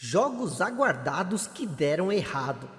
Jogos aguardados que deram errado.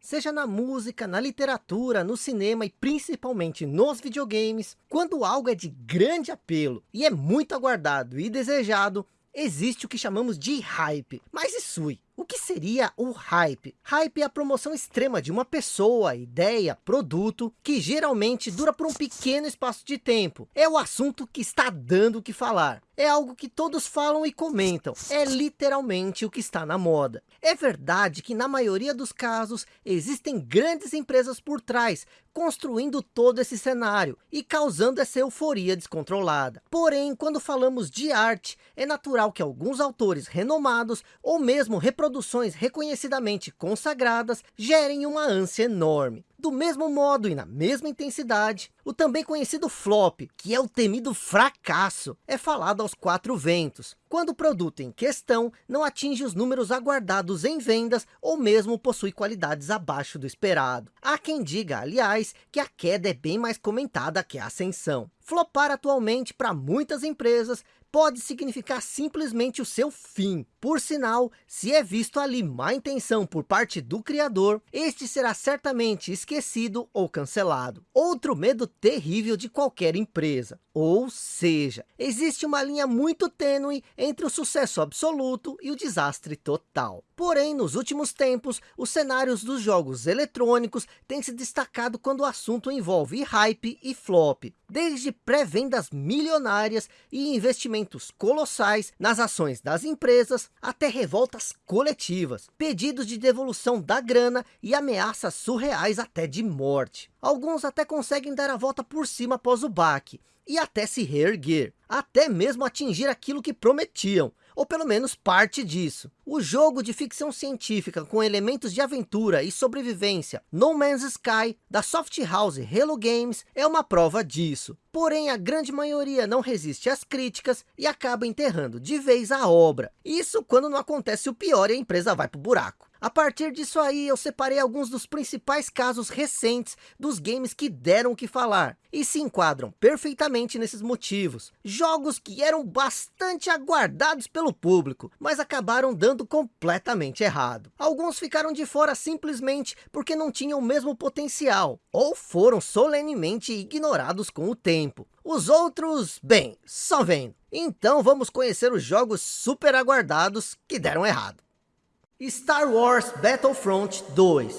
Seja na música, na literatura, no cinema e principalmente nos videogames, quando algo é de grande apelo e é muito aguardado e desejado, existe o que chamamos de hype. Mas isso, o que seria o hype? Hype é a promoção extrema de uma pessoa, ideia, produto, que geralmente dura por um pequeno espaço de tempo. É o assunto que está dando o que falar é algo que todos falam e comentam. É literalmente o que está na moda. É verdade que na maioria dos casos existem grandes empresas por trás, construindo todo esse cenário e causando essa euforia descontrolada. Porém, quando falamos de arte, é natural que alguns autores renomados ou mesmo reproduções reconhecidamente consagradas gerem uma ânsia enorme. Do mesmo modo e na mesma intensidade, o também conhecido flop, que é o temido fracasso, é falado aos quatro ventos, quando o produto em questão não atinge os números aguardados em vendas ou mesmo possui qualidades abaixo do esperado. Há quem diga, aliás, que a queda é bem mais comentada que a ascensão. Flopar atualmente para muitas empresas pode significar simplesmente o seu fim. Por sinal, se é visto ali má intenção por parte do criador, este será certamente esquecido ou cancelado. Outro medo terrível de qualquer empresa. Ou seja, existe uma linha muito tênue entre o sucesso absoluto e o desastre total. Porém, nos últimos tempos, os cenários dos jogos eletrônicos têm se destacado quando o assunto envolve hype e flop. Desde pré-vendas milionárias e investimentos colossais nas ações das empresas, até revoltas coletivas, pedidos de devolução da grana e ameaças surreais até de morte. Alguns até conseguem dar a volta por cima após o baque, e até se reerguer, até mesmo atingir aquilo que prometiam, ou pelo menos parte disso. O jogo de ficção científica com elementos de aventura e sobrevivência No Man's Sky, da soft house Hello Games, é uma prova disso. Porém, a grande maioria não resiste às críticas e acaba enterrando de vez a obra. Isso quando não acontece o pior e a empresa vai para o buraco. A partir disso aí, eu separei alguns dos principais casos recentes dos games que deram o que falar. E se enquadram perfeitamente nesses motivos. Jogos que eram bastante aguardados pelo público, mas acabaram dando completamente errado. Alguns ficaram de fora simplesmente porque não tinham o mesmo potencial. Ou foram solenemente ignorados com o tempo. Os outros, bem, só vendo. Então vamos conhecer os jogos super aguardados que deram errado. Star Wars Battlefront 2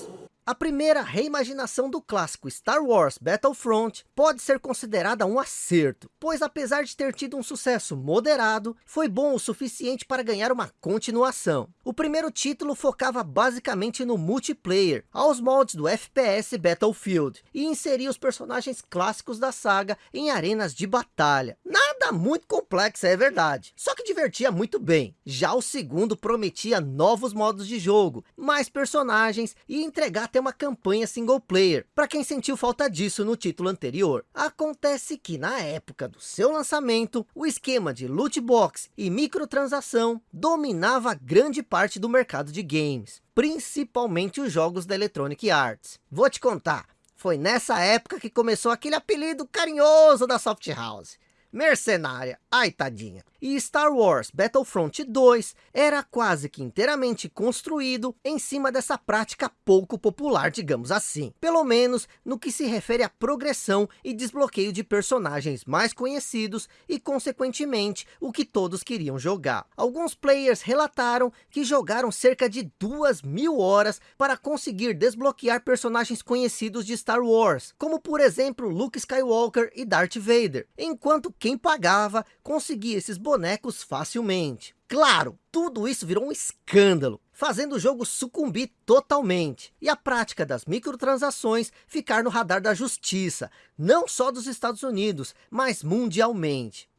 a primeira reimaginação do clássico Star Wars Battlefront pode ser considerada um acerto, pois apesar de ter tido um sucesso moderado, foi bom o suficiente para ganhar uma continuação. O primeiro título focava basicamente no multiplayer, aos moldes do FPS Battlefield, e inseria os personagens clássicos da saga em arenas de batalha. Nada muito complexo, é verdade, só que divertia muito bem. Já o segundo prometia novos modos de jogo, mais personagens e entregar até uma campanha single player, para quem sentiu falta disso no título anterior. Acontece que na época do seu lançamento, o esquema de loot box e microtransação dominava grande parte do mercado de games, principalmente os jogos da Electronic Arts. Vou te contar, foi nessa época que começou aquele apelido carinhoso da Soft House. Mercenária, ai tadinha. E Star Wars Battlefront 2 era quase que inteiramente construído em cima dessa prática pouco popular, digamos assim. Pelo menos no que se refere à progressão e desbloqueio de personagens mais conhecidos e consequentemente o que todos queriam jogar. Alguns players relataram que jogaram cerca de duas mil horas para conseguir desbloquear personagens conhecidos de Star Wars, como por exemplo Luke Skywalker e Darth Vader, enquanto quem pagava conseguia esses bonecos facilmente. Claro, tudo isso virou um escândalo, fazendo o jogo sucumbir totalmente. E a prática das microtransações ficar no radar da justiça, não só dos Estados Unidos, mas mundialmente.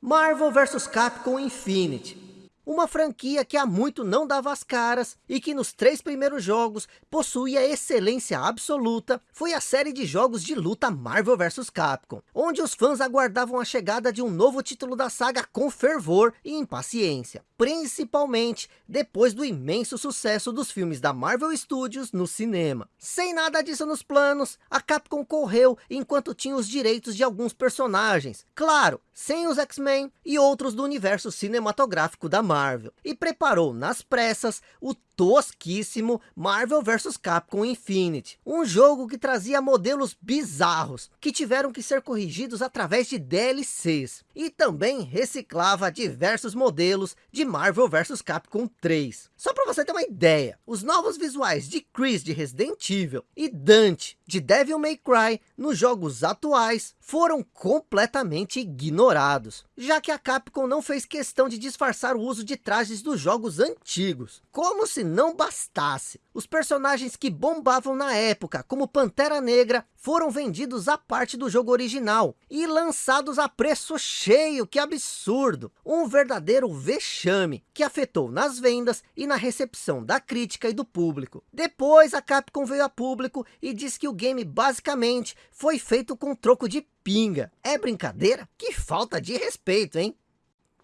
Marvel vs Capcom Infinity uma franquia que há muito não dava as caras e que nos três primeiros jogos possuía excelência absoluta, foi a série de jogos de luta Marvel vs Capcom, onde os fãs aguardavam a chegada de um novo título da saga com fervor e impaciência. Principalmente depois do imenso sucesso dos filmes da Marvel Studios no cinema. Sem nada disso nos planos, a Capcom correu enquanto tinha os direitos de alguns personagens, claro, sem os X-Men e outros do universo cinematográfico da Marvel, e preparou nas pressas o tosquíssimo Marvel vs Capcom Infinity, um jogo que trazia modelos bizarros, que tiveram que ser corrigidos através de DLCs, e também reciclava diversos modelos de Marvel vs Capcom 3. Só para você ter uma ideia, os novos visuais de Chris de Resident Evil e Dante de Devil May Cry nos jogos atuais foram completamente ignorados, já que a Capcom não fez questão de disfarçar o uso de trajes dos jogos antigos, como se não bastasse. Os personagens que bombavam na época, como Pantera Negra, foram vendidos à parte do jogo original e lançados a preço cheio, que absurdo! Um verdadeiro vexame que afetou nas vendas e na recepção da crítica e do público. Depois a Capcom veio a público e disse que o game basicamente foi feito com troco de pinga. É brincadeira? Que falta de respeito, hein?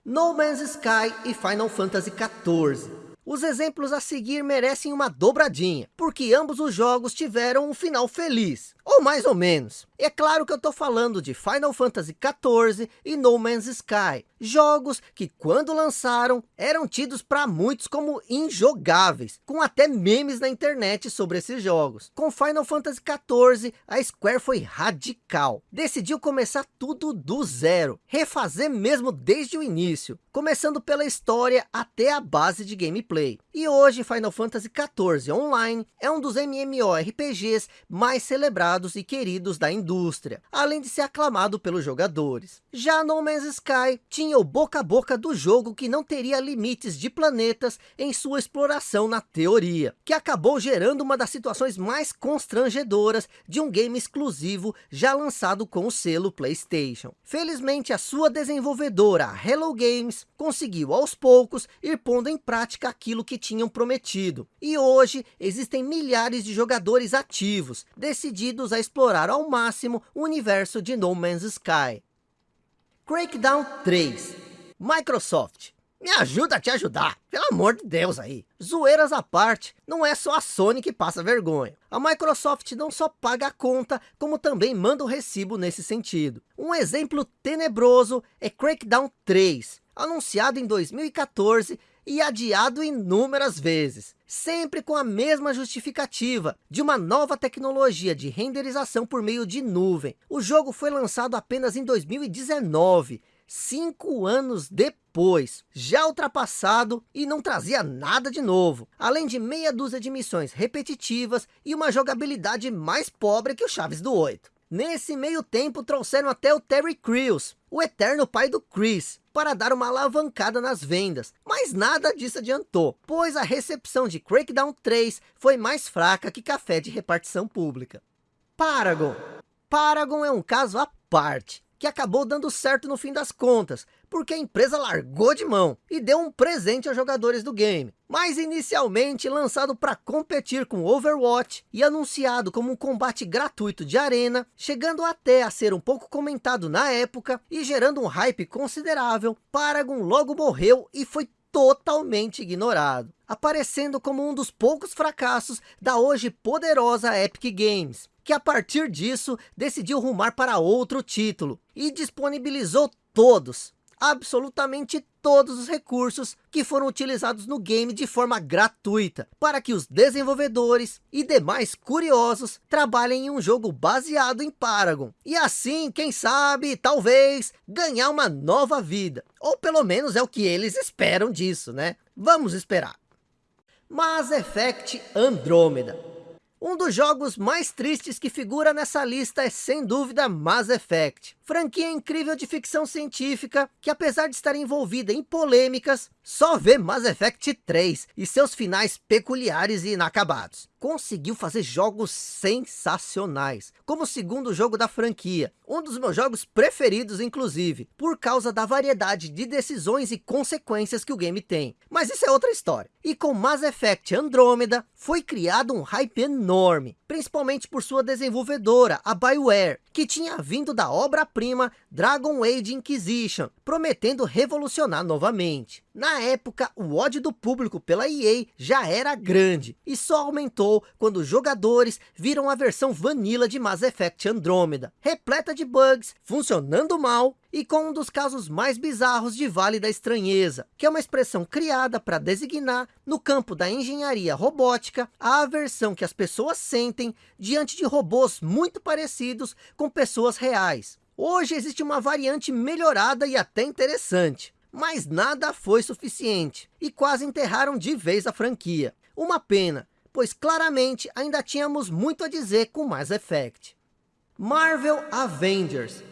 No Man's Sky e Final Fantasy XIV. Os exemplos a seguir merecem uma dobradinha, porque ambos os jogos tiveram um final feliz, ou mais ou menos. É claro que eu estou falando de Final Fantasy XIV e No Man's Sky, jogos que quando lançaram eram tidos para muitos como injogáveis, com até memes na internet sobre esses jogos. Com Final Fantasy XIV, a Square foi radical, decidiu começar tudo do zero, refazer mesmo desde o início, começando pela história até a base de gameplay. E hoje Final Fantasy XIV Online é um dos MMORPGs mais celebrados e queridos da indústria, além de ser aclamado pelos jogadores. Já No Man's Sky tinha o boca a boca do jogo que não teria limites de planetas em sua exploração na teoria, que acabou gerando uma das situações mais constrangedoras de um game exclusivo já lançado com o selo Playstation. Felizmente a sua desenvolvedora, Hello Games, conseguiu aos poucos ir pondo em prática aquilo que tinham prometido. E hoje existem milhares de jogadores ativos, decididos a explorar ao máximo o universo de No Man's Sky. Crackdown 3. Microsoft. Me ajuda a te ajudar, pelo amor de Deus aí. Zoeiras à parte, não é só a Sony que passa vergonha. A Microsoft não só paga a conta, como também manda o recibo nesse sentido. Um exemplo tenebroso é Crackdown 3, anunciado em 2014 e adiado inúmeras vezes, sempre com a mesma justificativa de uma nova tecnologia de renderização por meio de nuvem. O jogo foi lançado apenas em 2019, cinco anos depois, já ultrapassado e não trazia nada de novo, além de meia dúzia de missões repetitivas e uma jogabilidade mais pobre que o Chaves do 8. Nesse meio tempo trouxeram até o Terry Crews, o eterno pai do Chris, para dar uma alavancada nas vendas. Mas nada disso adiantou, pois a recepção de Crackdown 3 foi mais fraca que café de repartição pública. Paragon. Paragon é um caso à parte que acabou dando certo no fim das contas, porque a empresa largou de mão e deu um presente aos jogadores do game. Mas inicialmente lançado para competir com Overwatch e anunciado como um combate gratuito de arena, chegando até a ser um pouco comentado na época e gerando um hype considerável, Paragon logo morreu e foi totalmente ignorado, aparecendo como um dos poucos fracassos da hoje poderosa Epic Games que a partir disso decidiu rumar para outro título e disponibilizou todos, absolutamente todos os recursos que foram utilizados no game de forma gratuita, para que os desenvolvedores e demais curiosos trabalhem em um jogo baseado em Paragon. E assim, quem sabe, talvez, ganhar uma nova vida. Ou pelo menos é o que eles esperam disso, né? Vamos esperar. Mass Effect Andromeda um dos jogos mais tristes que figura nessa lista é sem dúvida Mass Effect. Franquia incrível de ficção científica, que apesar de estar envolvida em polêmicas, só vê Mass Effect 3 e seus finais peculiares e inacabados. Conseguiu fazer jogos sensacionais, como o segundo jogo da franquia, um dos meus jogos preferidos inclusive, por causa da variedade de decisões e consequências que o game tem. Mas isso é outra história. E com Mass Effect Andromeda, foi criado um hype enorme, principalmente por sua desenvolvedora, a BioWare, que tinha vindo da obra-prima Dragon Age Inquisition, prometendo revolucionar novamente. Na época, o ódio do público pela EA já era grande, e só aumentou quando os jogadores viram a versão vanilla de Mass Effect Andromeda, repleta de bugs, funcionando mal, e com um dos casos mais bizarros de Vale da Estranheza, que é uma expressão criada para designar, no campo da engenharia robótica, a aversão que as pessoas sentem diante de robôs muito parecidos com pessoas reais. Hoje existe uma variante melhorada e até interessante, mas nada foi suficiente, e quase enterraram de vez a franquia. Uma pena, pois claramente ainda tínhamos muito a dizer com Mass Effect. Marvel Avengers.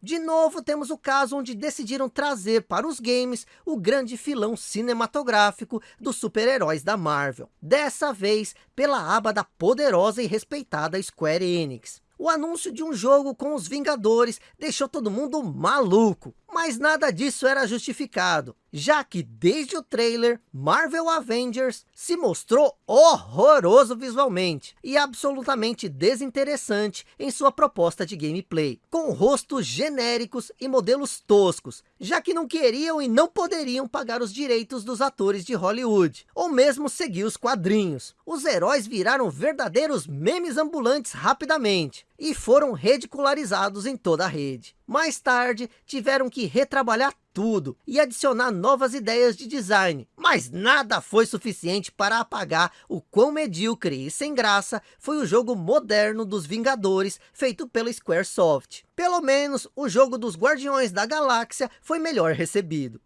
De novo temos o caso onde decidiram trazer para os games o grande filão cinematográfico dos super-heróis da Marvel. Dessa vez pela aba da poderosa e respeitada Square Enix. O anúncio de um jogo com os Vingadores deixou todo mundo maluco. Mas nada disso era justificado, já que desde o trailer, Marvel Avengers se mostrou horroroso visualmente e absolutamente desinteressante em sua proposta de gameplay, com rostos genéricos e modelos toscos, já que não queriam e não poderiam pagar os direitos dos atores de Hollywood, ou mesmo seguir os quadrinhos. Os heróis viraram verdadeiros memes ambulantes rapidamente, e foram ridicularizados em toda a rede. Mais tarde, tiveram que retrabalhar tudo e adicionar novas ideias de design. Mas nada foi suficiente para apagar o quão medíocre e sem graça foi o jogo moderno dos Vingadores feito pela Squaresoft. Pelo menos o jogo dos Guardiões da Galáxia foi melhor recebido.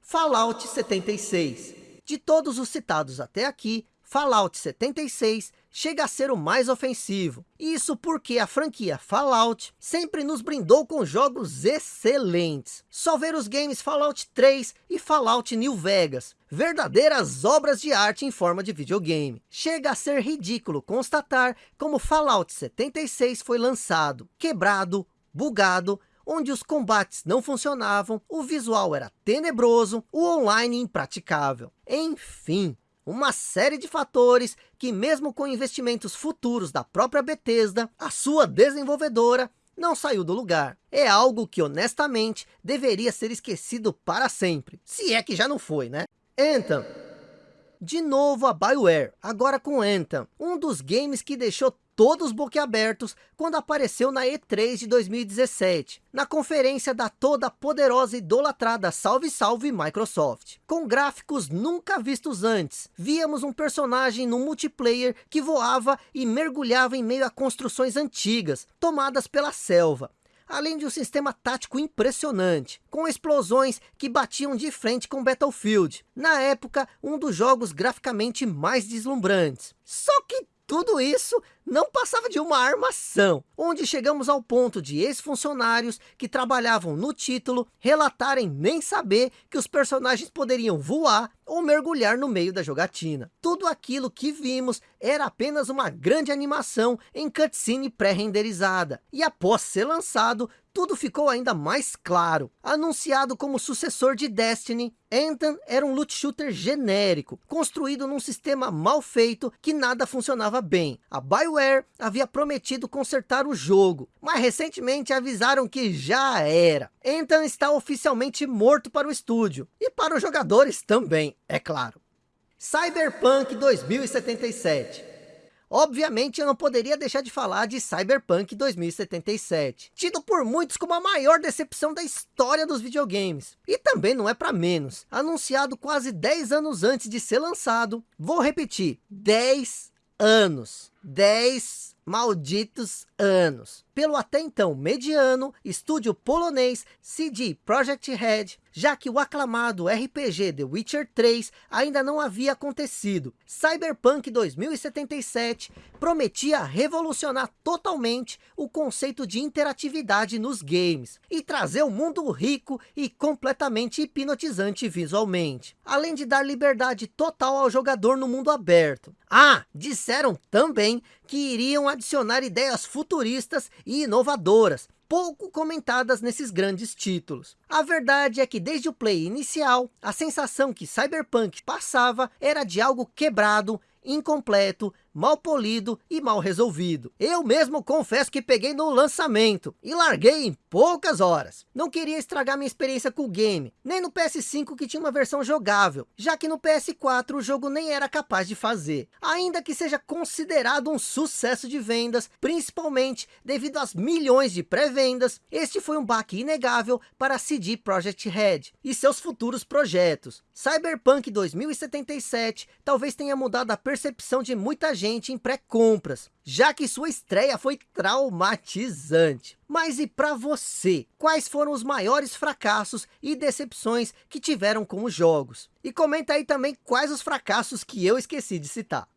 Fallout 76 De todos os citados até aqui, Fallout 76 chega a ser o mais ofensivo. Isso porque a franquia Fallout sempre nos brindou com jogos excelentes. Só ver os games Fallout 3 e Fallout New Vegas. Verdadeiras obras de arte em forma de videogame. Chega a ser ridículo constatar como Fallout 76 foi lançado. Quebrado, bugado, onde os combates não funcionavam, o visual era tenebroso, o online impraticável. Enfim, uma série de fatores que mesmo com investimentos futuros da própria Bethesda, a sua desenvolvedora não saiu do lugar. É algo que honestamente deveria ser esquecido para sempre, se é que já não foi, né? Anthem. De novo a Bioware, agora com Anthem, um dos games que deixou todos boquiabertos quando apareceu na E3 de 2017, na conferência da toda poderosa e idolatrada Salve Salve Microsoft. Com gráficos nunca vistos antes, víamos um personagem no multiplayer que voava e mergulhava em meio a construções antigas, tomadas pela selva, além de um sistema tático impressionante, com explosões que batiam de frente com Battlefield, na época um dos jogos graficamente mais deslumbrantes. Só que tudo isso não passava de uma armação, onde chegamos ao ponto de ex-funcionários que trabalhavam no título relatarem nem saber que os personagens poderiam voar ou mergulhar no meio da jogatina. Tudo aquilo que vimos era apenas uma grande animação em cutscene pré-renderizada, e após ser lançado, tudo ficou ainda mais claro. Anunciado como sucessor de Destiny, Anthem era um loot shooter genérico, construído num sistema mal feito que nada funcionava bem. A Bioware havia prometido consertar o jogo, mas recentemente avisaram que já era. Anthem está oficialmente morto para o estúdio, e para os jogadores também, é claro. Cyberpunk 2077 Obviamente eu não poderia deixar de falar de Cyberpunk 2077, tido por muitos como a maior decepção da história dos videogames. E também não é para menos, anunciado quase 10 anos antes de ser lançado, vou repetir, 10 anos, 10 malditos anos. Pelo até então mediano estúdio polonês CD Projekt Red, já que o aclamado RPG The Witcher 3 ainda não havia acontecido. Cyberpunk 2077 prometia revolucionar totalmente o conceito de interatividade nos games e trazer um mundo rico e completamente hipnotizante visualmente, além de dar liberdade total ao jogador no mundo aberto. Ah, disseram também que iriam adicionar ideias futuristas e inovadoras, pouco comentadas nesses grandes títulos. A verdade é que desde o play inicial, a sensação que Cyberpunk passava era de algo quebrado, incompleto, mal polido e mal resolvido. Eu mesmo confesso que peguei no lançamento e larguei em poucas horas. Não queria estragar minha experiência com o game, nem no PS5 que tinha uma versão jogável, já que no PS4 o jogo nem era capaz de fazer. Ainda que seja considerado um sucesso de vendas, principalmente devido às milhões de pré-vendas, este foi um baque inegável para CD Projekt Red e seus futuros projetos. Cyberpunk 2077 talvez tenha mudado a percepção de muita gente em pré-compras, já que sua estreia foi traumatizante. Mas e para você? Quais foram os maiores fracassos e decepções que tiveram com os jogos? E comenta aí também quais os fracassos que eu esqueci de citar.